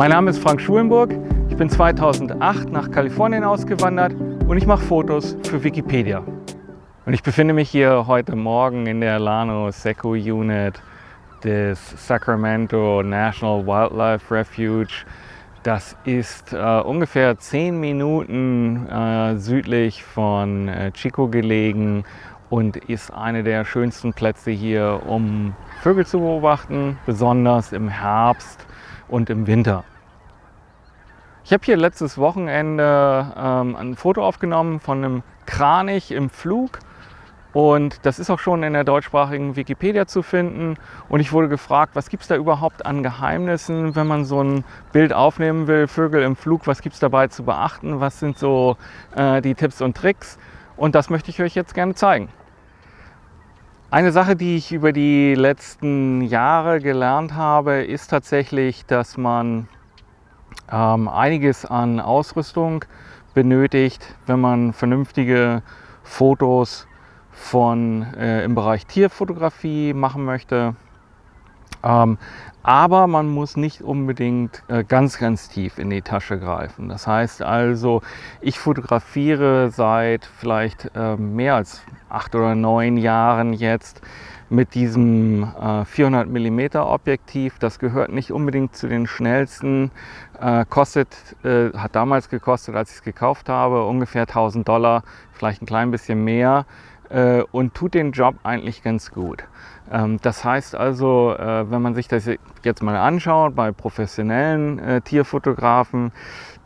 Mein Name ist Frank Schulenburg. Ich bin 2008 nach Kalifornien ausgewandert und ich mache Fotos für Wikipedia. Und ich befinde mich hier heute Morgen in der Lano Seco Unit des Sacramento National Wildlife Refuge. Das ist äh, ungefähr zehn Minuten äh, südlich von äh, Chico gelegen und ist eine der schönsten Plätze hier, um Vögel zu beobachten, besonders im Herbst und im Winter. Ich habe hier letztes Wochenende ähm, ein Foto aufgenommen von einem Kranich im Flug und das ist auch schon in der deutschsprachigen Wikipedia zu finden. Und ich wurde gefragt, was gibt es da überhaupt an Geheimnissen, wenn man so ein Bild aufnehmen will, Vögel im Flug, was gibt es dabei zu beachten, was sind so äh, die Tipps und Tricks. Und das möchte ich euch jetzt gerne zeigen. Eine Sache, die ich über die letzten Jahre gelernt habe, ist tatsächlich, dass man ähm, einiges an Ausrüstung benötigt, wenn man vernünftige Fotos von, äh, im Bereich Tierfotografie machen möchte. Ähm, aber man muss nicht unbedingt äh, ganz, ganz tief in die Tasche greifen. Das heißt also, ich fotografiere seit vielleicht äh, mehr als acht oder neun Jahren jetzt mit diesem äh, 400 mm Objektiv. Das gehört nicht unbedingt zu den schnellsten. Äh, kostet, äh, hat damals gekostet, als ich es gekauft habe, ungefähr 1000 Dollar, vielleicht ein klein bisschen mehr äh, und tut den Job eigentlich ganz gut. Ähm, das heißt also, äh, wenn man sich das jetzt mal anschaut bei professionellen äh, Tierfotografen,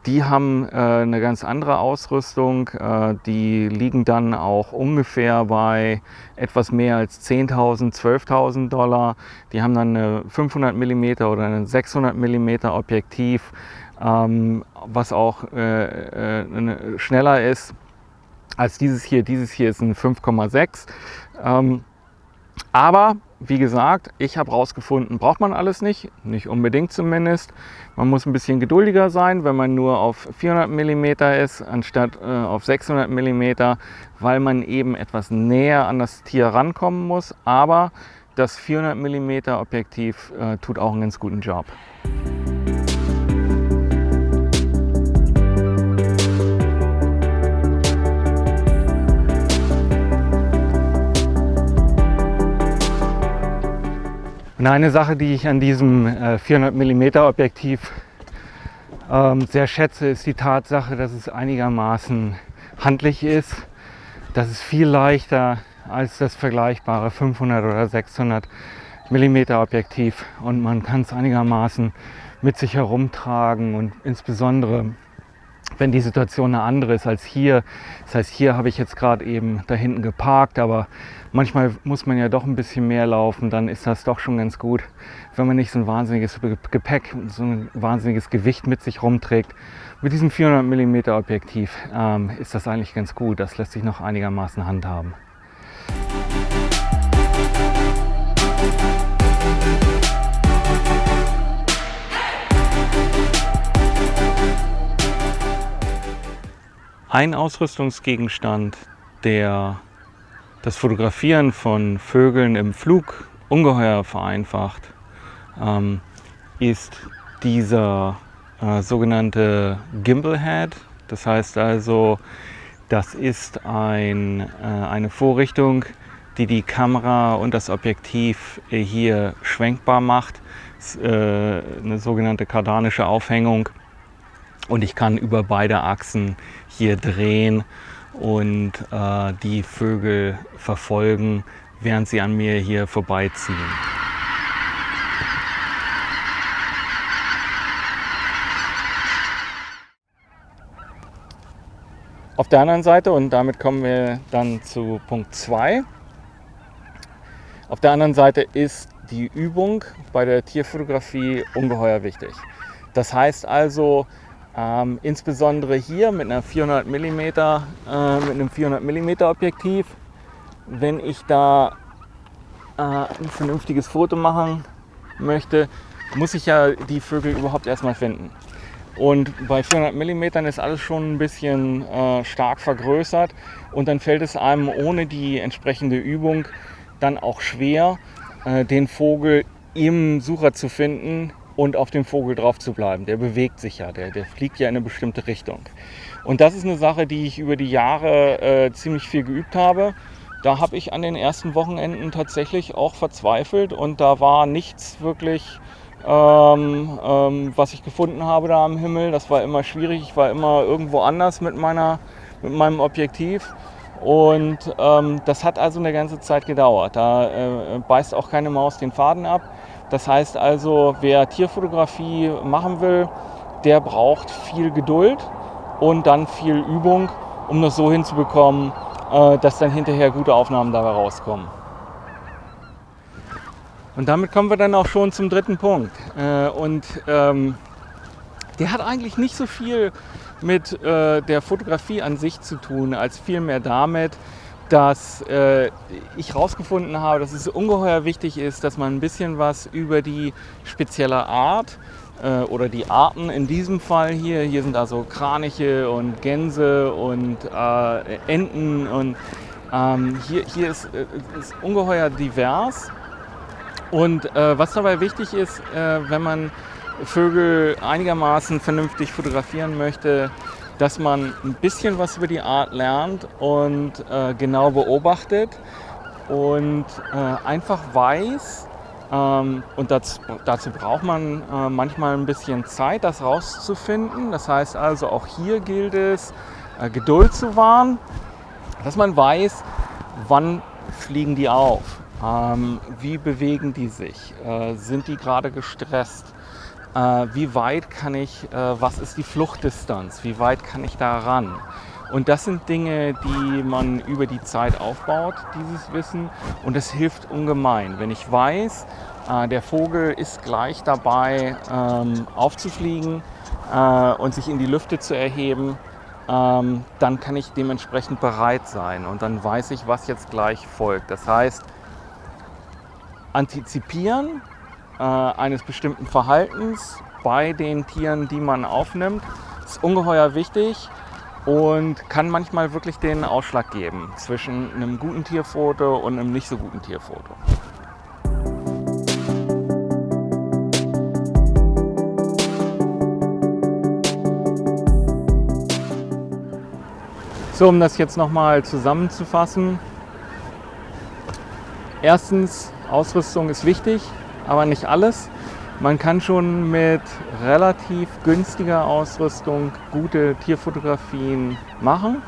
die haben äh, eine ganz andere Ausrüstung. Äh, die liegen dann auch ungefähr bei etwas mehr als 10.000, 12.000 Dollar. Die haben dann eine 500 mm oder ein 600 mm Objektiv, ähm, was auch äh, schneller ist als dieses hier. Dieses hier ist ein 5,6. Ähm, aber wie gesagt, ich habe herausgefunden, braucht man alles nicht, nicht unbedingt zumindest. Man muss ein bisschen geduldiger sein, wenn man nur auf 400 mm ist, anstatt äh, auf 600 mm, weil man eben etwas näher an das Tier rankommen muss. Aber das 400 mm Objektiv äh, tut auch einen ganz guten Job. Und eine Sache, die ich an diesem 400 mm Objektiv ähm, sehr schätze, ist die Tatsache, dass es einigermaßen handlich ist. Das ist viel leichter als das vergleichbare 500 oder 600 mm Objektiv und man kann es einigermaßen mit sich herumtragen und insbesondere wenn die Situation eine andere ist als hier. Das heißt, hier habe ich jetzt gerade eben da hinten geparkt, aber manchmal muss man ja doch ein bisschen mehr laufen, dann ist das doch schon ganz gut, wenn man nicht so ein wahnsinniges Gepäck so ein wahnsinniges Gewicht mit sich rumträgt. Mit diesem 400 mm Objektiv ähm, ist das eigentlich ganz gut. Das lässt sich noch einigermaßen handhaben. Ein Ausrüstungsgegenstand, der das Fotografieren von Vögeln im Flug ungeheuer vereinfacht, ähm, ist dieser äh, sogenannte Gimbal Head. Das heißt also, das ist ein, äh, eine Vorrichtung, die die Kamera und das Objektiv hier schwenkbar macht. Ist, äh, eine sogenannte kardanische Aufhängung und ich kann über beide Achsen hier drehen und äh, die Vögel verfolgen, während sie an mir hier vorbeiziehen. Auf der anderen Seite, und damit kommen wir dann zu Punkt 2, auf der anderen Seite ist die Übung bei der Tierfotografie ungeheuer wichtig. Das heißt also, ähm, insbesondere hier mit einer 400 mm, äh, mit einem 400 mm Objektiv, wenn ich da äh, ein vernünftiges Foto machen möchte, muss ich ja die Vögel überhaupt erstmal finden. Und bei 400 mm ist alles schon ein bisschen äh, stark vergrößert. Und dann fällt es einem ohne die entsprechende Übung dann auch schwer, äh, den Vogel im Sucher zu finden, und auf den Vogel drauf zu bleiben. Der bewegt sich ja, der, der fliegt ja in eine bestimmte Richtung. Und das ist eine Sache, die ich über die Jahre äh, ziemlich viel geübt habe. Da habe ich an den ersten Wochenenden tatsächlich auch verzweifelt und da war nichts wirklich, ähm, ähm, was ich gefunden habe da am Himmel. Das war immer schwierig. Ich war immer irgendwo anders mit, meiner, mit meinem Objektiv. Und ähm, das hat also eine ganze Zeit gedauert. Da äh, beißt auch keine Maus den Faden ab. Das heißt also, wer Tierfotografie machen will, der braucht viel Geduld und dann viel Übung, um das so hinzubekommen, äh, dass dann hinterher gute Aufnahmen dabei rauskommen. Und damit kommen wir dann auch schon zum dritten Punkt. Äh, und ähm, der hat eigentlich nicht so viel mit äh, der Fotografie an sich zu tun, als vielmehr damit, dass äh, ich herausgefunden habe, dass es ungeheuer wichtig ist, dass man ein bisschen was über die spezielle Art äh, oder die Arten in diesem Fall hier, hier sind also Kraniche und Gänse und äh, Enten und ähm, hier, hier ist, äh, ist ungeheuer divers. Und äh, was dabei wichtig ist, äh, wenn man Vögel einigermaßen vernünftig fotografieren möchte, dass man ein bisschen was über die Art lernt und äh, genau beobachtet und äh, einfach weiß, ähm, und das, dazu braucht man äh, manchmal ein bisschen Zeit, das rauszufinden. Das heißt also, auch hier gilt es, äh, Geduld zu wahren, dass man weiß, wann fliegen die auf, ähm, wie bewegen die sich, äh, sind die gerade gestresst, wie weit kann ich, äh, was ist die Fluchtdistanz, wie weit kann ich da ran. Und das sind Dinge, die man über die Zeit aufbaut, dieses Wissen. Und das hilft ungemein. Wenn ich weiß, äh, der Vogel ist gleich dabei ähm, aufzufliegen und sich in die Lüfte zu erheben, ähm, dann kann ich dementsprechend bereit sein. Und dann weiß ich, was jetzt gleich folgt. Das heißt, antizipieren äh, eines bestimmten Verhaltens bei den Tieren, die man aufnimmt, ist ungeheuer wichtig und kann manchmal wirklich den Ausschlag geben zwischen einem guten Tierfoto und einem nicht so guten Tierfoto. So, um das jetzt nochmal zusammenzufassen. Erstens, Ausrüstung ist wichtig aber nicht alles. Man kann schon mit relativ günstiger Ausrüstung gute Tierfotografien machen.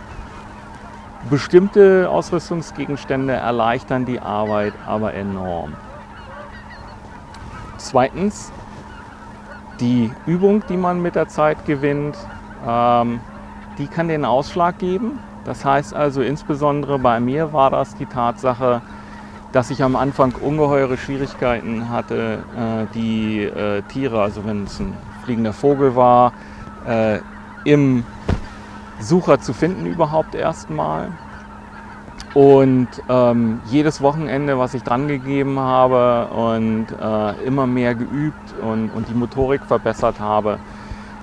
Bestimmte Ausrüstungsgegenstände erleichtern die Arbeit aber enorm. Zweitens, die Übung, die man mit der Zeit gewinnt, ähm, die kann den Ausschlag geben. Das heißt also insbesondere bei mir war das die Tatsache, dass ich am Anfang ungeheure Schwierigkeiten hatte, äh, die äh, Tiere, also wenn es ein fliegender Vogel war, äh, im Sucher zu finden überhaupt erstmal. Und ähm, jedes Wochenende, was ich dran gegeben habe und äh, immer mehr geübt und, und die Motorik verbessert habe,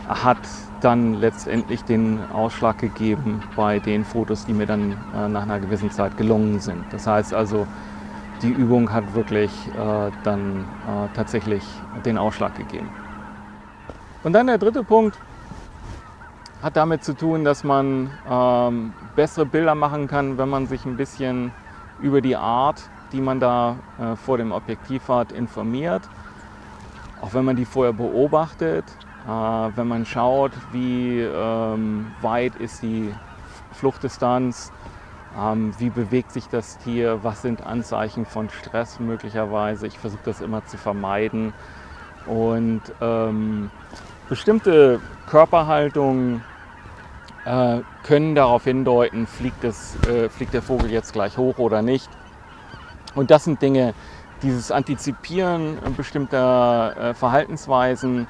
hat dann letztendlich den Ausschlag gegeben bei den Fotos, die mir dann äh, nach einer gewissen Zeit gelungen sind. Das heißt also, die Übung hat wirklich äh, dann äh, tatsächlich den Ausschlag gegeben. Und dann der dritte Punkt hat damit zu tun, dass man ähm, bessere Bilder machen kann, wenn man sich ein bisschen über die Art, die man da äh, vor dem Objektiv hat, informiert. Auch wenn man die vorher beobachtet, äh, wenn man schaut, wie ähm, weit ist die Fluchtdistanz, ähm, wie bewegt sich das Tier? Was sind Anzeichen von Stress möglicherweise? Ich versuche das immer zu vermeiden. Und ähm, bestimmte Körperhaltungen äh, können darauf hindeuten, fliegt, es, äh, fliegt der Vogel jetzt gleich hoch oder nicht. Und das sind Dinge, dieses Antizipieren bestimmter äh, Verhaltensweisen,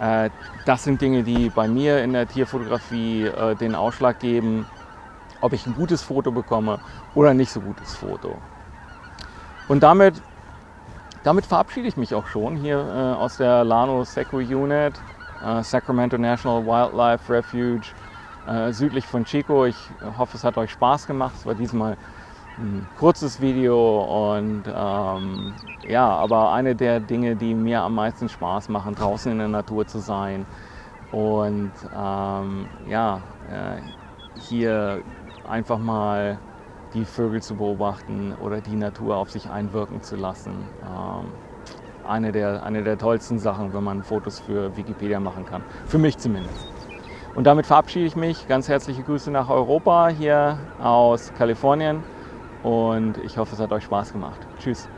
äh, das sind Dinge, die bei mir in der Tierfotografie äh, den Ausschlag geben, ob ich ein gutes Foto bekomme oder ein nicht so gutes Foto. Und damit, damit verabschiede ich mich auch schon hier äh, aus der Lano Seco Unit, äh, Sacramento National Wildlife Refuge, äh, südlich von Chico. Ich hoffe, es hat euch Spaß gemacht. Es war diesmal ein kurzes Video und ähm, ja, aber eine der Dinge, die mir am meisten Spaß machen, draußen in der Natur zu sein und ähm, ja, äh, hier einfach mal die Vögel zu beobachten oder die Natur auf sich einwirken zu lassen. Ähm, eine, der, eine der tollsten Sachen, wenn man Fotos für Wikipedia machen kann. Für mich zumindest. Und damit verabschiede ich mich. Ganz herzliche Grüße nach Europa hier aus Kalifornien und ich hoffe, es hat euch Spaß gemacht. Tschüss.